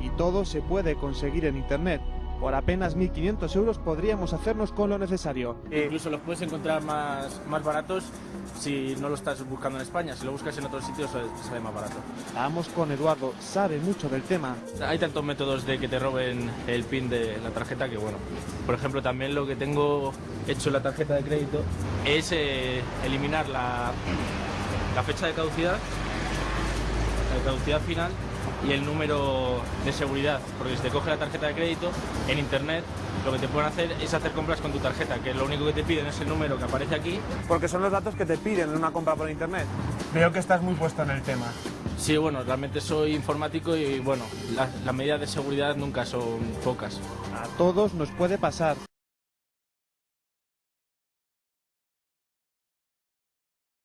Y todo se puede conseguir en Internet. Por apenas 1.500 euros podríamos hacernos con lo necesario. Incluso los puedes encontrar más, más baratos si no lo estás buscando en España. Si lo buscas en otros sitios sale, sale más barato. Vamos con Eduardo, sabe mucho del tema. Hay tantos métodos de que te roben el pin de la tarjeta que bueno. Por ejemplo, también lo que tengo hecho en la tarjeta de crédito es eh, eliminar la, la fecha de caducidad, la caducidad final y el número de seguridad, porque si te coge la tarjeta de crédito en internet, lo que te pueden hacer es hacer compras con tu tarjeta, que lo único que te piden es el número que aparece aquí. Porque son los datos que te piden en una compra por Internet. Veo que estás muy puesto en el tema. Sí, bueno, realmente soy informático y bueno, las, las medidas de seguridad nunca son pocas. A todos nos puede pasar.